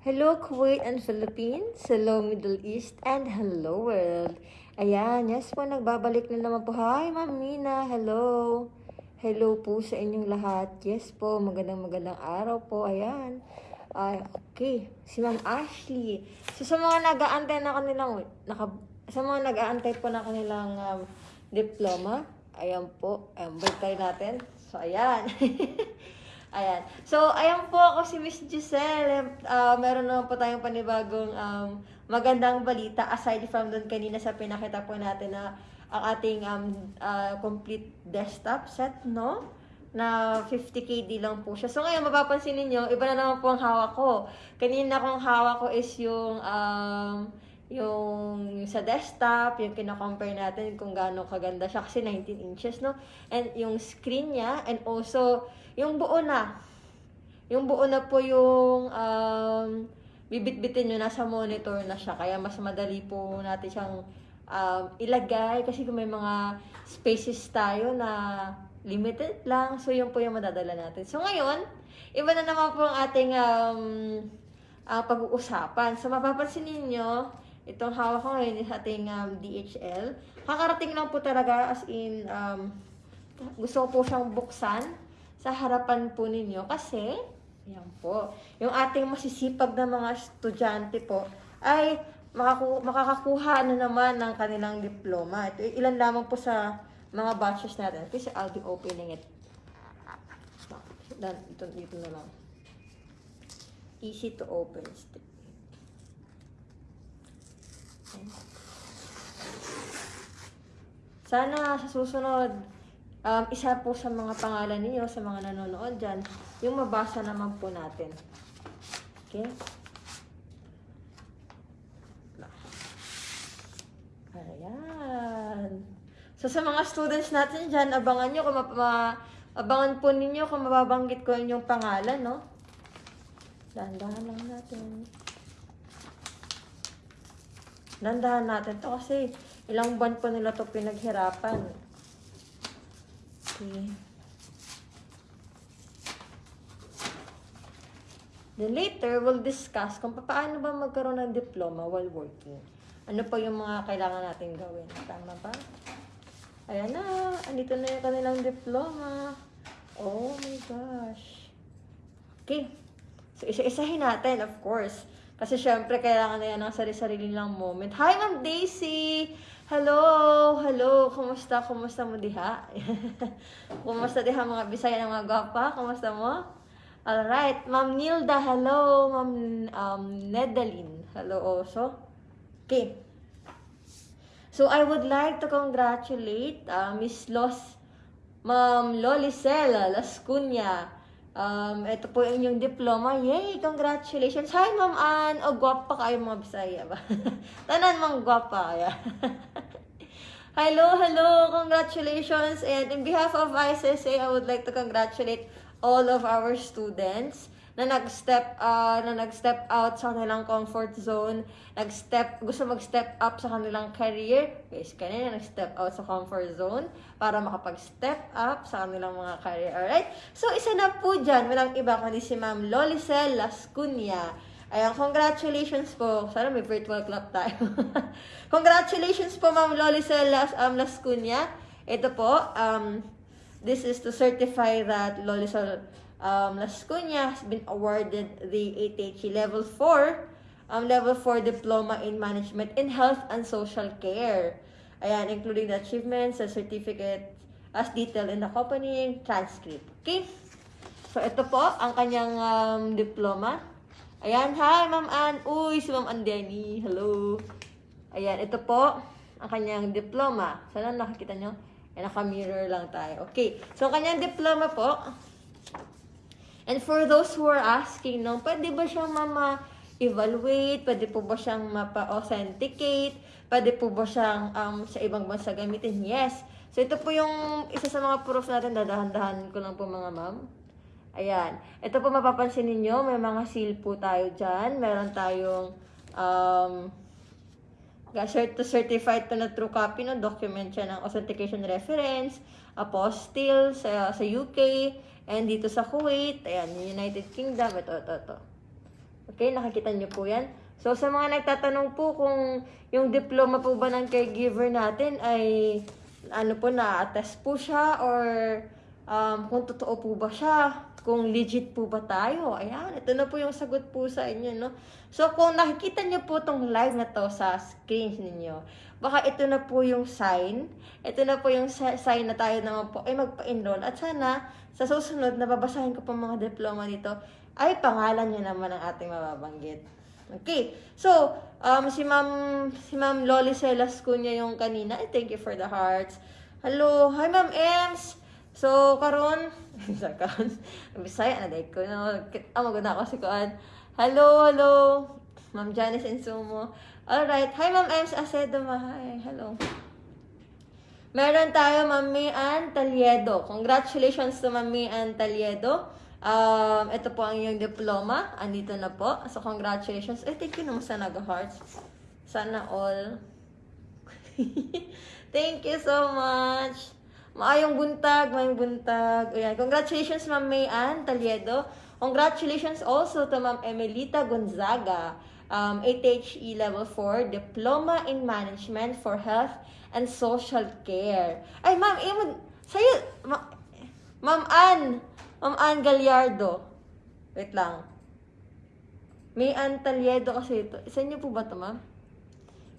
Hello Kuwait and Philippines, hello Middle East, and hello world. Ayan, yes po, nagbabalik na naman po. Hi Ma'am Mina, hello. Hello po sa inyong lahat. Yes po, magandang magandang araw po. Ayan. Ay, okay. Si Ma'am Ashley. So sa mga nag-aantay na kanilang, naka, sa mga nag-aantay po na kanilang um, diploma, ayan po, ayan, balik natin. So ayan. Ayan. So, ayan po ako si Miss Giselle. Uh, meron naman po tayong panibagong um, magandang balita aside from doon kanina sa pinakita po natin na ang ating um, uh, complete desktop set, no? Na 50KD lang po siya. So, ngayon, mapapansin ninyo, iba na naman po ang hawak ko. Kanina kong hawak ko is yung um, yung sa desktop, yung kina-compare natin kung gaano kaganda siya kasi 19 inches, no? And yung screen niya and also yung buo na. Yung buo na po yung um, bibit-bitin nyo nasa monitor na siya. Kaya mas madali po natin siyang um, ilagay kasi kung may mga spaces tayo na limited lang. So, yun po yung madadala natin. So, ngayon, iba na naman po ang ating um, uh, pag-uusapan. So, mapapansin ninyo, itong hawak ko ngayon is ating um, DHL. Kakarating lang po talaga as in, um, gusto ko po siyang buksan sa harapan po ninyo kasi, yan po, yung ating masisipag na mga estudyante po ay makakakuha na naman ng kanilang diploma. Ito, ilan lamang po sa mga batches natin. Kasi I'll be opening it. Dito, dito na lang. Easy to open. Sana sa susunod, um, isa po sa mga pangalan niyo sa mga nanonood dyan, yung mabasa naman po natin. Okay? Ayan. So, sa mga students natin dyan, abangan nyo kung ma, ma abangan po ninyo kung mababanggit ko yung pangalan, no? Dahan-dahan lang natin. Dahan-dahan natin to kasi ilang buwan po nila to pinaghirapan. Okay. Then later, we'll discuss kung paano ba magkaroon ng diploma while working. Ano pa yung mga kailangan natin gawin. Tama ba? Ayan na. Andito na yung kanilang diploma. Oh my gosh. Okay. So, isa-isahin natin, of course. Kasi syempre, kailangan na yan ng sarili-sarili lang moment. Hi, Ma'am Daisy! Hello! Hello! Kumusta? Kumusta mo diha? Kumusta diha mga Bisaya ng mga gwapa? Kumusta mo? Alright. Ma'am Nilda, hello. Ma'am um, Nedaline, hello also. Okay. So, I would like to congratulate uh, Miss Los, Ma'am Lolicela Lascunya. Um, ito po yung inyong diploma. Yay! Congratulations! Hi, Ma'am Ann! O, gwapa kayo mga Bisaya ba? Tanan mga gwapa kaya. hello, hello! Congratulations! And in behalf of ICSA, I would like to congratulate all of our students na nag-step uh, na nag-step out sa kanilang comfort zone, nag-step gusto mag-step up sa kanilang career. Guys, kanina nag-step out sa comfort zone para makapag-step up sa kanilang mga career. Alright? So, isa na po dyan, walang iba kundi si Ma'am Lolicel Lascunya. Ayan, congratulations po. Sana may virtual clap tayo. congratulations po, Ma'am Lolicel Las, um, Lascunya. Ito po, um, this is to certify that Lolicel um, Las Cunha has been awarded the ATHE Level 4, um, Level 4 Diploma in Management in Health and Social Care. Ayan, including the achievements and certificate as detailed in the accompanying transcript. Okay? So, ito po ang kanyang um, diploma. Ayan, hi, Ma'am Ann. Uy, si Ma'am Andeni. Hello. Ayan, ito po ang kanyang diploma. Sana nakikita nyo? Ayan, naka-mirror lang tayo. Okay. So, kanyang diploma po, And for those who are asking, no, pwede ba siyang mama-evaluate? Pwede po ba siyang mapa-authenticate? Pwede po ba siyang um, sa ibang bansa gamitin? Yes. So, ito po yung isa sa mga proof natin. Dadahan-dahan ko lang po mga ma'am. Ayan. Ito po mapapansin ninyo, may mga seal po tayo dyan. Meron tayong um, cert to certified to na true copy no document siya ng authentication reference, apostille sa, sa UK, And dito sa Kuwait, ayan, United Kingdom, ito, ito, ito. Okay, nakikita niyo po yan. So, sa mga nagtatanong po kung yung diploma po ba ng caregiver natin ay ano po, na-attest po siya or um, kung totoo po ba siya, kung legit po ba tayo. Ayan, ito na po yung sagot po sa inyo, no? So, kung nakikita niyo po tong live na to sa screens ninyo, baka ito na po yung sign. Ito na po yung sign na tayo naman po ay magpa-enroll. At sana, sa susunod na babasahin ko po mga diploma dito, ay pangalan niyo naman ang ating mababanggit. Okay. So, um, si Ma'am, si Ma'am Loli Celas Cunha yung kanina. Eh, thank you for the hearts. Hello. Hi, Ma'am Ems. So, karon sa karon. Bisaya na dahil ko. No? Ah, maganda ako si Kuan. Hello, hello. Ma'am Janice Insumo. Alright. Hi, Ma'am Ems Acedo. Hi. Hello. Meron tayo, Ma'am Mian Taliedo. Congratulations to Ma'am Mian Taliedo. Um, ito po ang iyong diploma. Andito na po. So, congratulations. Eh, thank you naman sa nag-hearts. Sana all. thank you so much. Maayong buntag, maayong buntag. Ayan. Congratulations, Ma'am Mayan Taliedo. Congratulations also to Ma'am Emelita Gonzaga. Um, 8HE Level 4, Diploma in Management for Health and Social Care. Ay, Ma'am, eh, mag- sa'yo, ma- Ma'am Ann, Ma'am Ann Gallardo. Wait lang. May Ann Taliedo kasi ito. Sa inyo po ba ito, ma'am?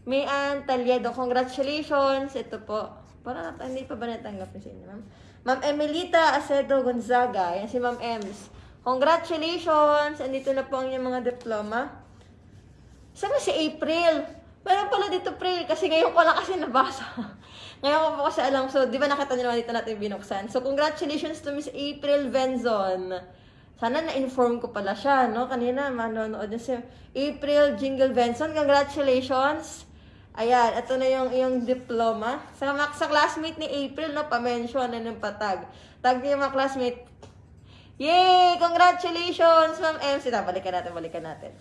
May Ann Taliedo, congratulations. Ito po. Parang nat- hindi pa ba natanggap niyo sa inyo, ma'am? Ma'am Emelita Acedo Gonzaga. Yan si Ma'am Ems. Congratulations! Andito na po ang inyong mga diploma. Saan si April? Meron pala dito April kasi ngayon ko lang kasi nabasa. ngayon ko po kasi alam. So, di ba nakita niyo naman dito natin binuksan? So, congratulations to Miss April Benzon. Sana na-inform ko pala siya, no? Kanina, manonood na si April Jingle Benson. Congratulations! Ayan, ito na yung iyong diploma. Sa, sa classmate ni April, no, pa-mention na ng patag. Tag niyo mga classmate. Yay! Congratulations, Ma'am MC. Ta, balikan natin, balikan natin.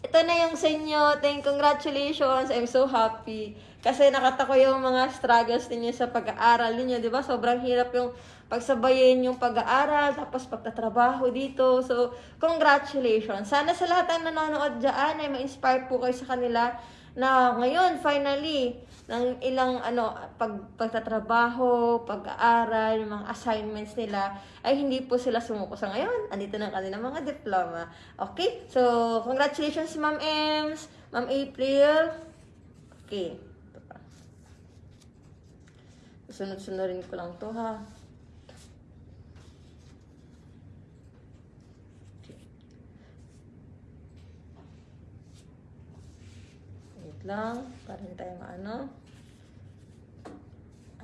Ito na yung sa inyo. Thank congratulations. I'm so happy. Kasi nakata ko yung mga struggles ninyo sa pag-aaral ninyo, ba? Sobrang hirap yung pagsabayin yung pag-aaral, tapos pagtatrabaho dito. So, congratulations. Sana sa lahat ng nanonood dyan ay ma-inspire po kayo sa kanila na ngayon, finally, ng ilang ano pag pagtatrabaho, pag-aaral, mga assignments nila ay hindi po sila sumuko sa ngayon. Andito na ang kanilang mga diploma. Okay? So, congratulations Ma'am Ems, Ma'am April. Okay. Ito pa. Sunod-sunurin ko lang to ha. Wait lang, para hindi tayo maano.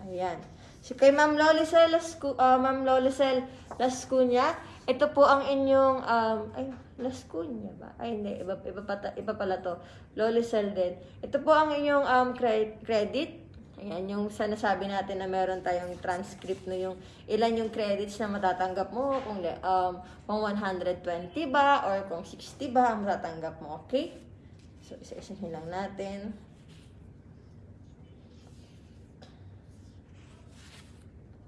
Ayan. Si kay Ma'am Lolicel Lascu, uh, Ma'am Lolicel Lascunya, ito po ang inyong um ay Lascunya ba? Ay hindi, iba iba pa iba pala to. Lolicel din. Ito po ang inyong um cre- credit. Ayan, yung sa nasabi natin na meron tayong transcript no yung ilan yung credits na matatanggap mo kung um kung 120 ba or kung 60 ba ang matatanggap mo, okay? So, isa-isahin lang natin.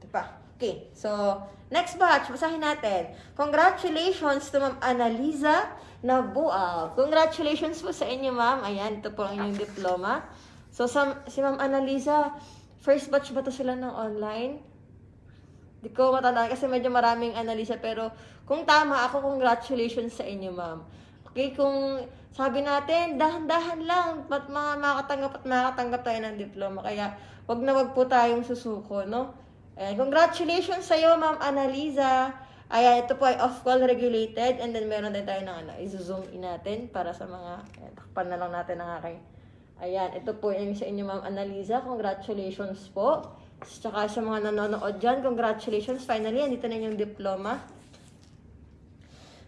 Ito pa. Okay. So, next batch, basahin natin. Congratulations to Ma'am Annalisa Nabual. Congratulations po sa inyo, ma'am. Ayan, ito po ang inyong diploma. So, sa, si Ma'am Annalisa, first batch ba to sila ng online? Di ko matandaan kasi medyo maraming analisa pero kung tama ako, congratulations sa inyo, ma'am. Okay, kung sabi natin, dahan-dahan lang, ba't mga makatanggap at makatanggap tayo ng diploma. Kaya, wag na wag po tayong susuko, no? Ayan, congratulations sa iyo, Ma'am Annalisa. Ayan, ito po ay off-call regulated and then meron din tayo ng ano, i-zoom in natin para sa mga, ayan, takpan na lang natin ang aking. Ayan, ito po yung sa inyo, Ma'am Annalisa. Congratulations po. Tsaka sa mga nanonood dyan, congratulations. Finally, andito na yung diploma.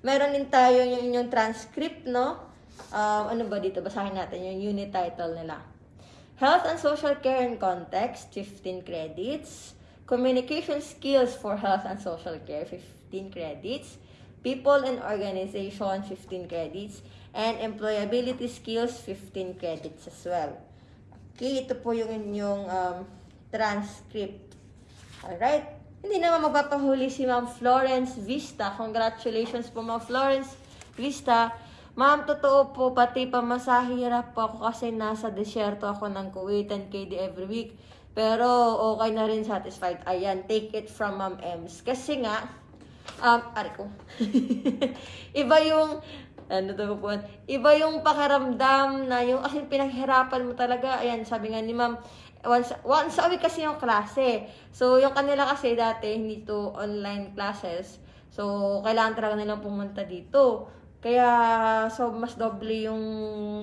Meron din tayo yung inyong transcript, no? Um, ano ba dito? Basahin natin yung unit title nila. Health and Social Care in Context, 15 credits. Communication Skills for Health and Social Care, 15 credits. People and Organization, 15 credits. And Employability Skills, 15 credits as well. Okay, ito po yung inyong um, transcript. Alright. Hindi naman magpapahuli si Ma'am Florence Vista. Congratulations po, Ma'am Florence Krista. Ma'am, totoo po, pati pamasahe hirap po ako kasi nasa desyerto ako ng Kuwait and KD every week. Pero okay na rin satisfied. Ayan, take it from Ma'am Ems. Kasi nga, um, ari ko. Iba yung, ano to po, iba yung pakiramdam na yung, kasi pinaghirapan mo talaga. Ayan, sabi nga ni Ma'am, once, once a week kasi yung klase. So, yung kanila kasi dati, hindi to online classes. So, kailangan talaga nilang pumunta dito. Kaya, so, mas doble yung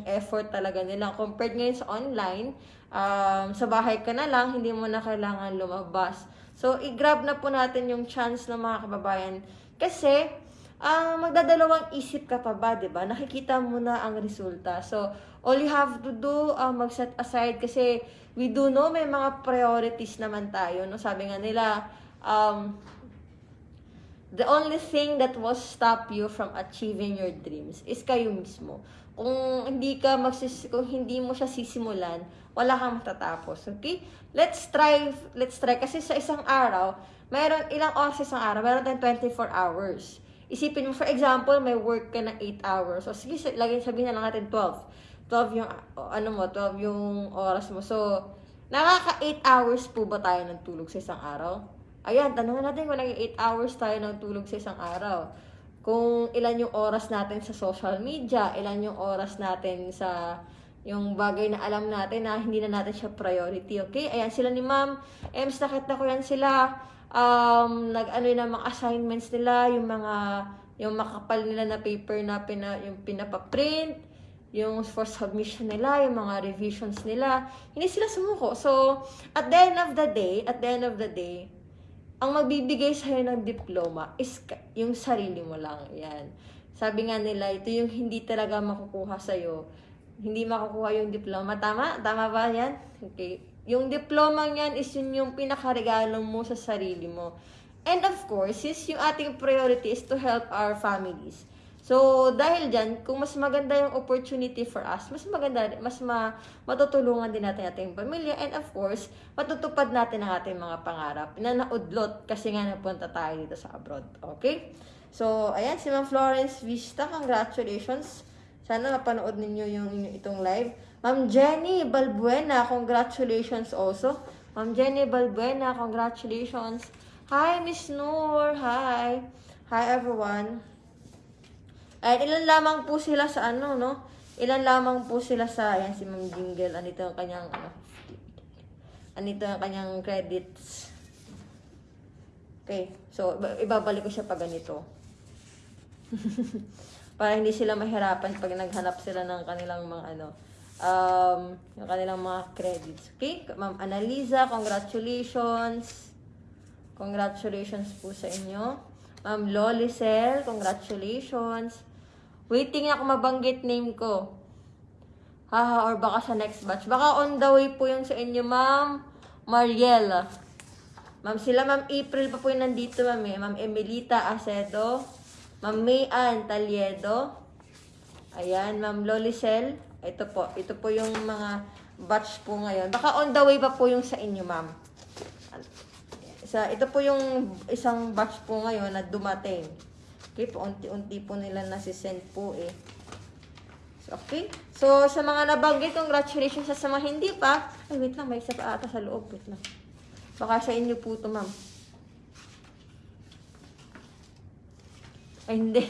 effort talaga nila. Compared ngayon sa online, um, sa bahay ka na lang, hindi mo na kailangan lumabas. So, i-grab na po natin yung chance ng mga kababayan. Kasi, ah magdadalawang isip ka pa ba, ba? Nakikita mo na ang resulta. So, all you have to do, ah, mag-set aside kasi we do know may mga priorities naman tayo. No? Sabi nga nila, um, the only thing that will stop you from achieving your dreams is kayo mismo. Kung hindi ka magsis kung hindi mo siya sisimulan, wala kang matatapos. Okay? Let's try, let's try. Kasi sa isang araw, mayroon ilang oras sa isang araw? Meron tayong 24 hours. Isipin mo, for example, may work ka na 8 hours. So, sige, laging sabihin na lang natin 12. 12 yung, o, ano mo, 12 yung oras mo. So, nakaka 8 hours po ba tayo ng tulog sa isang araw? Ayan, tanongin natin kung naging 8 hours tayo ng tulog sa isang araw. Kung ilan yung oras natin sa social media, ilan yung oras natin sa yung bagay na alam natin na hindi na natin siya priority, okay? Ayan, sila ni Ma'am, Ems, nakita ko yan sila, um, nag-ano yun, mga assignments nila, yung mga, yung makapal nila na paper na pina, yung pinapaprint, yung for submission nila, yung mga revisions nila, hindi sila sumuko. So, at the end of the day, at the end of the day, ang magbibigay sa'yo ng diploma is yung sarili mo lang. Yan. Sabi nga nila, ito yung hindi talaga makukuha sa'yo. Hindi makukuha yung diploma. Tama? Tama ba yan? Okay. Yung diploma yan is yun yung pinakaregalo mo sa sarili mo. And of course, is yung ating priority is to help our families. So, dahil dyan, kung mas maganda yung opportunity for us, mas maganda, mas ma, matutulungan din natin ating pamilya. And of course, matutupad natin ang ating mga pangarap na naudlot kasi nga napunta tayo dito sa abroad. Okay? So, ayan, si Ma'am Florence Vista, congratulations. Sana mapanood ninyo yung, itong live. Ma'am Jenny Balbuena, congratulations also. Ma'am Jenny Balbuena, congratulations. Hi, Miss Noor. Hi. Hi, everyone. Ay, ilan lamang po sila sa ano, no? Ilan lamang po sila sa, ayan si Ma'am Jingle, anito ang kanyang, ano, anito ang kanyang credits. Okay, so, iba- ibabalik ko siya pag ganito. Para hindi sila mahirapan pag naghanap sila ng kanilang mga, ano, um, yung kanilang mga credits. Okay, Ma'am Annalisa, congratulations. Congratulations po sa inyo. Ma'am Lolicel, congratulations. Waiting ako mabanggit name ko. Haha, or baka sa next batch. Baka on the way po yung sa inyo, Ma'am Mariela. Ma'am, sila Ma'am April pa po yung nandito, Ma'am. Eh. Ma'am Emelita Acedo. Ma'am May Ann Taliedo. Ayan, Ma'am Lolicel. Ito po. Ito po yung mga batch po ngayon. Baka on the way pa po yung sa inyo, Ma'am. Sa, ito po yung isang batch po ngayon na dumating. Okay po, unti-unti po nila nasisend po eh. So, okay. So, sa mga nabanggit, congratulations sa mga hindi pa. Ay, wait lang, may isa pa ata sa loob. Wait lang. Baka sa inyo po ito, ma'am. Ay, hindi.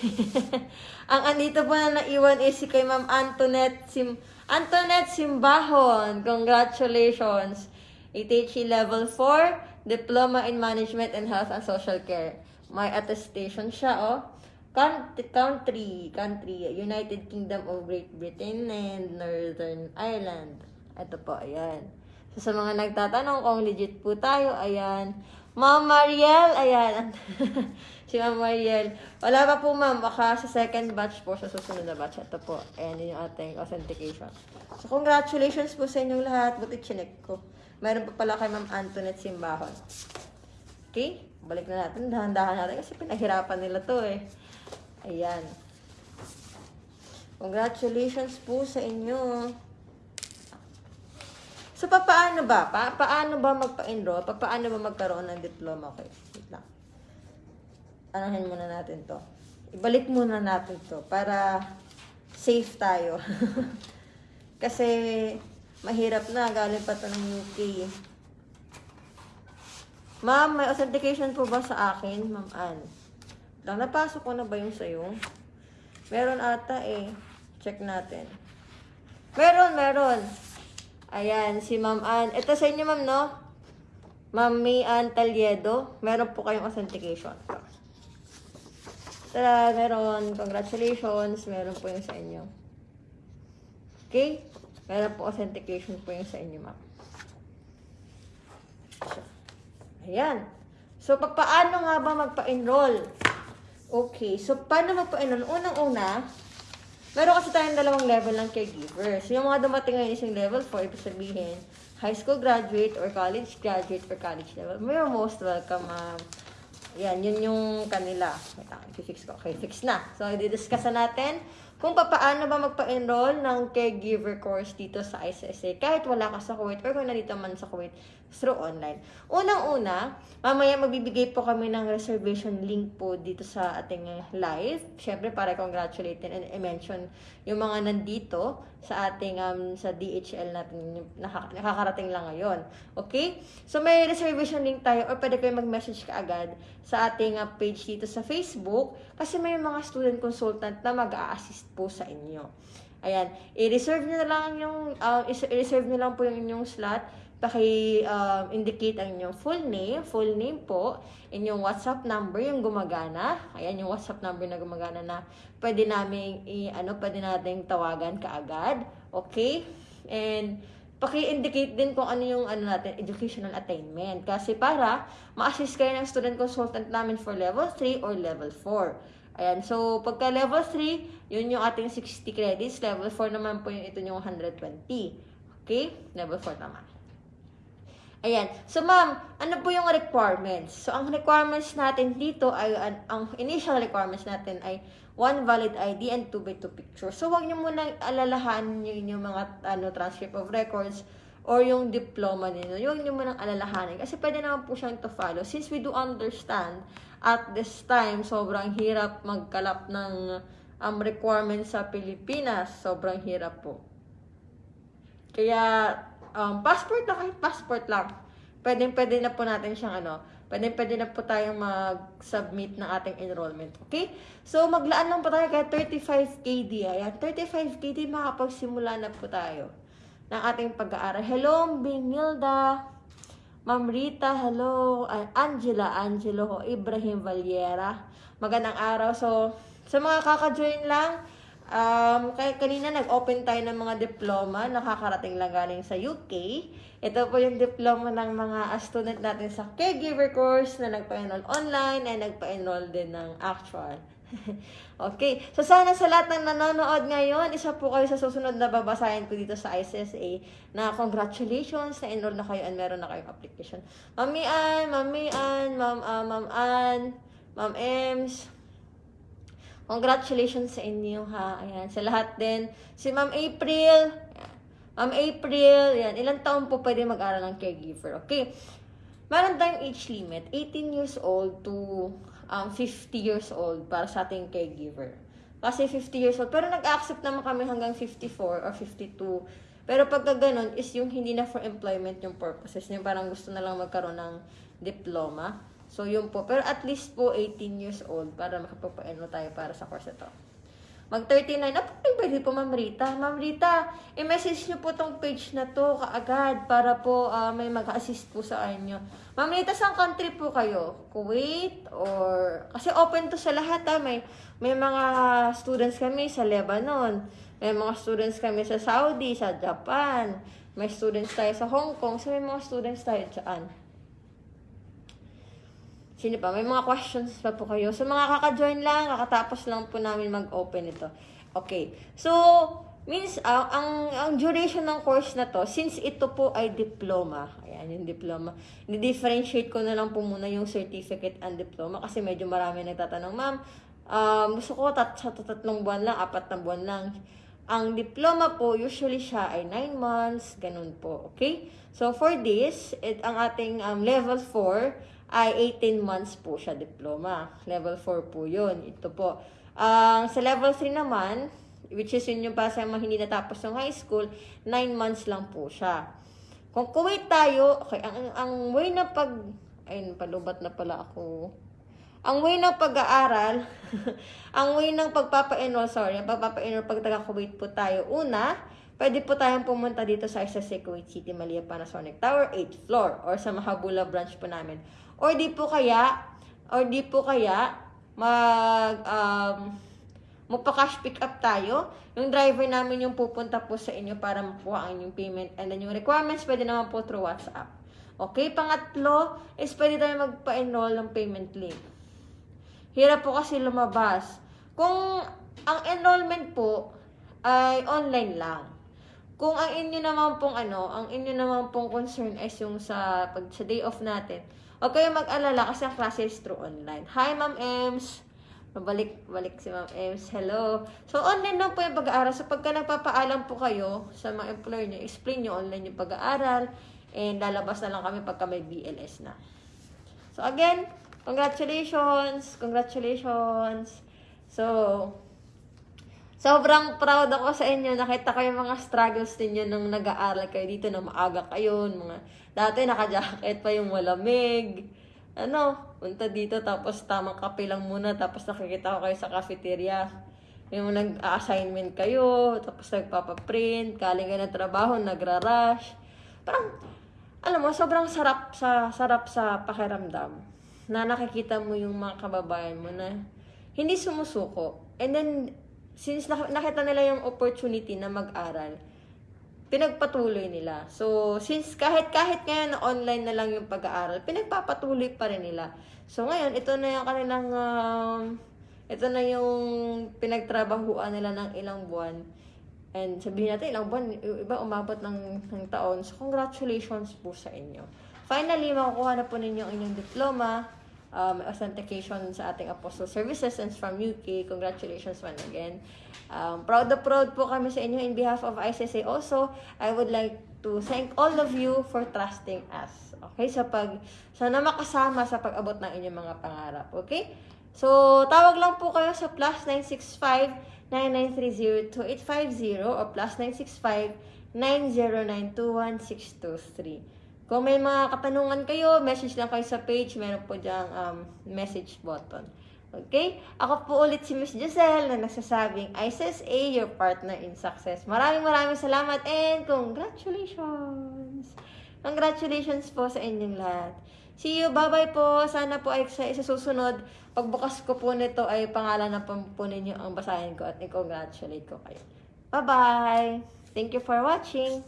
Ang andito po na naiwan is si kay Ma'am Antoinette Sim Antoinette Simbahon. Congratulations. ATHE Level 4, Diploma in Management and Health and Social Care. May attestation siya, oh. Country, country, United Kingdom of Great Britain and Northern Ireland. Ito po, ayan. So, sa mga nagtatanong kung legit po tayo, ayan. Ma'am Mariel, ayan. si Ma'am Mariel. Wala pa po, ma'am. Baka sa second batch po, sa susunod na batch. Ito po. Ayan yung ating authentication. So, congratulations po sa inyong lahat. Buti chinek ko. Meron pa pala kay Ma'am Antoinette Simbahon. Okay? Balik na natin. Dahan-dahan natin kasi pinaghirapan nila to eh. Ayan. Congratulations po sa inyo. So, papaano ba? Pa paano ba magpa-enroll? Pa paano ba magkaroon ng diploma? Okay, wait lang. Anahin muna natin to. ibalik muna natin to para safe tayo. Kasi mahirap na, galing pa to ng UK. Ma'am, may authentication po ba sa akin, Ma'am Ann? Lang, napasok ko na ba yung sa'yo? Meron ata eh. Check natin. Meron, meron. Ayan, si Ma'am Ann. Ito sa inyo, Ma'am, no? Ma'am May Ann Taliedo. Meron po kayong authentication. Tara, meron. Congratulations. Meron po yung sa inyo. Okay? Meron po authentication po yung sa inyo, ma'am. Ayan. So, pa- paano nga ba magpa-enroll? Okay. So, paano magpa-enroll? Unang-una, meron kasi tayong dalawang level ng caregivers. Yung mga dumating ngayon is yung level 4, ibig sabihin, high school graduate or college graduate or college level. You're most welcome, ma'am. Yan, yun yung kanila. Wait lang, i-fix ko. Okay, fix na. So, i-discuss na natin kung paano ba magpa-enroll ng caregiver course dito sa ICSA kahit wala ka sa Kuwait or kung nandito man sa Kuwait through online. Unang-una, mamaya magbibigay po kami ng reservation link po dito sa ating live. Siyempre, para congratulate and i-mention yung mga nandito sa ating um, sa DHL natin nakakarating lang ngayon. Okay? So, may reservation link tayo or pwede kayo mag-message ka agad sa ating uh, page dito sa Facebook kasi may mga student consultant na mag-a-assist po sa inyo. Ayan, i-reserve nyo na lang yung, uh, i-reserve nyo lang po yung inyong slot. Paki-indicate ang inyong full name, full name po, inyong WhatsApp number yung gumagana. Ayan, yung WhatsApp number na gumagana na pwede namin, i- ano, pwede nating tawagan kaagad. Okay? And, paki-indicate din kung ano yung ano natin, educational attainment. Kasi para ma-assist kayo ng student consultant namin for level 3 or level 4. Ayan, so pagka level 3, yun yung ating 60 credits. Level 4 naman po yung ito yung 120. Okay? Level 4 naman. Ayan. So, ma'am, ano po yung requirements? So, ang requirements natin dito ay, ang, ang initial requirements natin ay one valid ID and 2 by 2 picture. So, wag niyo muna alalahanin yung, yung mga ano, transcript of records or yung diploma ninyo. Yung niyo muna alalahanin. Kasi pwede naman po siyang to follow. Since we do understand, at this time, sobrang hirap magkalap ng um, requirements sa Pilipinas. Sobrang hirap po. Kaya, um, passport na kahit passport lang. Pwede, pwede na po natin siyang ano, pwede, pwede na po tayong mag-submit ng ating enrollment. Okay? So, maglaan lang po tayo kaya 35 KD. Ayan, 35 KD makapagsimula na po tayo ng ating pag-aaral. Hello, Binilda. Ma'am Rita, hello. Angela, Angelo, Ibrahim Valiera. Magandang araw. So, sa mga kaka-join lang, Um, kaya kanina nag-open tayo ng mga diploma, nakakarating lang galing sa UK. Ito po yung diploma ng mga student natin sa caregiver course na nagpa-enroll online and nagpa-enroll din ng actual. okay. So, sana sa lahat ng nanonood ngayon, isa po kayo sa susunod na babasahin ko dito sa ICSA na congratulations, na enroll na kayo and meron na kayong application. Mami Ann, Mami Ann, Ma'am, uh, Ma'am Ann, Ma'am Ems, Congratulations sa inyo ha. Ayan, sa lahat din. Si Ma'am April. Ma'am April, yan. Ilang taon po pwede mag-aral ng caregiver? Okay. Meron tayong age limit. 18 years old to um, 50 years old para sa ating caregiver. Kasi 50 years old. Pero nag-accept naman kami hanggang 54 or 52. Pero pagka ganun is yung hindi na for employment yung purposes. Yung parang gusto na lang magkaroon ng diploma. So, yun po. Pero at least po 18 years old para makapagpa-enroll tayo para sa course ito. Mag-39. Ah, pwede po, Ma'am Rita. Ma'am Rita, i-message nyo po tong page na to kaagad para po uh, may mag-assist po sa inyo. Ma'am Rita, saan country po kayo? Kuwait? Or... Kasi open to sa lahat ha. May, may mga students kami sa Lebanon. May mga students kami sa Saudi, sa Japan. May students tayo sa Hong Kong. So, may mga students tayo dyan. Sino pa? May mga questions pa po kayo. So, mga kaka-join lang, kakatapos lang po namin mag-open ito. Okay. So, means, uh, ang, ang duration ng course na to, since ito po ay diploma, ayan yung diploma, ni-differentiate ko na lang po muna yung certificate and diploma kasi medyo marami nagtatanong, ma'am, um, gusto ko tat sa tatlong buwan lang, apat na buwan lang. Ang diploma po, usually siya ay 9 months, ganun po, okay? So, for this, it, ang ating um, level 4, ay 18 months po siya diploma. Level 4 po yun. Ito po. Ang sa level 3 naman, which is yun yung para sa mga hindi natapos ng high school, 9 months lang po siya. Kung Kuwait tayo, okay, ang, ang way na pag, ayun, palubat na pala ako. Ang way ng pag-aaral, ang way ng pagpapa-enroll, sorry, ang pagpapa-enroll pag taga-Kuwait po tayo, una, pwede po tayong pumunta dito sa SSC Kuwait City, Malia Panasonic Tower, 8th floor, or sa Mahabula branch po namin. Or di po kaya, or di po kaya, mag, um, magpa-cash pick up tayo. Yung driver namin yung pupunta po sa inyo para makuha ang inyong payment. And then yung requirements, pwede naman po through WhatsApp. Okay, pangatlo is pwede tayo magpa-enroll ng payment link. Hirap po kasi lumabas. Kung ang enrollment po ay online lang. Kung ang inyo naman pong ano, ang inyo naman pong concern is yung sa pag sa day off natin, huwag kayong mag-alala kasi ang klase is through online. Hi, Ma'am Ems. Mabalik, balik si Ma'am Ems. Hello. So, online lang po yung pag-aaral. So, pagka nagpapaalam po kayo sa mga employer nyo, explain nyo online yung pag-aaral and lalabas na lang kami pagka may BLS na. So, again, congratulations! Congratulations! So, sobrang proud ako sa inyo. Nakita ko yung mga struggles ninyo nung nag-aaral kayo dito na maaga kayo. Mga, dati naka-jacket pa yung malamig. Ano, punta dito tapos tamang kape lang muna tapos nakikita ko kayo sa cafeteria. Yung nag-assignment kayo, tapos nagpapaprint, kaling kayo ng trabaho, nagra-rush. Parang, alam mo, sobrang sarap sa sarap sa pakiramdam na nakikita mo yung mga kababayan mo na hindi sumusuko. And then, since nak- nakita nila yung opportunity na mag-aral, pinagpatuloy nila. So, since kahit kahit ngayon online na lang yung pag-aaral, pinagpapatuloy pa rin nila. So, ngayon, ito na yung kanilang, um, ito na yung pinagtrabahuan nila ng ilang buwan. And sabihin natin, ilang buwan, iba umabot ng, ng taon. So, congratulations po sa inyo. Finally, makukuha na po ninyo ang inyong diploma, um, authentication sa ating Apostle Services and from UK. Congratulations once again. Um, proud na proud po kami sa inyo in behalf of ICSA also. I would like to thank all of you for trusting us. Okay? Sa pag, sana makasama sa pag-abot ng inyong mga pangarap. Okay? So, tawag lang po kayo sa plus 965-9930-2850 o plus 965-90921623. Kung may mga katanungan kayo, message lang kayo sa page. Meron po diyang um, message button. Okay? Ako po ulit si Miss Giselle na nagsasabing, ISSA, your partner in success. Maraming maraming salamat and congratulations! Congratulations po sa inyong lahat. See you. Bye-bye po. Sana po ay sa susunod. Pagbukas ko po nito ay pangalan na po ninyo ang basahin ko at i-congratulate ko kayo. Bye-bye. Thank you for watching.